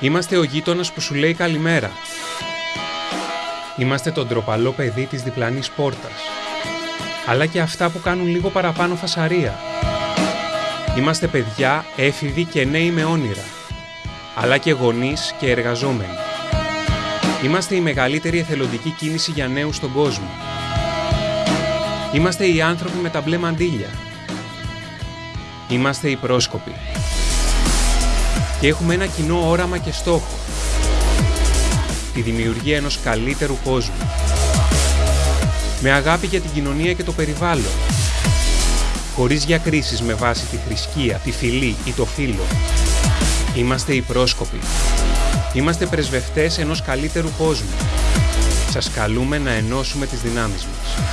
Είμαστε ο γείτονας που σου λέει καλημέρα. Είμαστε το ντροπαλό παιδί της διπλανής πόρτας. Αλλά και αυτά που κάνουν λίγο παραπάνω φασαρία. Είμαστε παιδιά, έφηβοι και νέοι με όνειρα. Αλλά και γονείς και εργαζόμενοι. Είμαστε η μεγαλύτερη εθελοντική κίνηση για νέους στον κόσμο. Είμαστε οι άνθρωποι με τα μπλε μαντήλια. Είμαστε οι πρόσκοποι. Και έχουμε ένα κοινό όραμα και στόχο. Τη δημιουργία ενός καλύτερου κόσμου. Με αγάπη για την κοινωνία και το περιβάλλον. Χωρίς διακρίσεις με βάση τη θρησκεία, τη φυλή ή το φύλλο. Είμαστε οι πρόσκοποι. Είμαστε πρεσβευτές ενός καλύτερου κόσμου. Σας καλούμε να ενώσουμε τις δυνάμεις μας.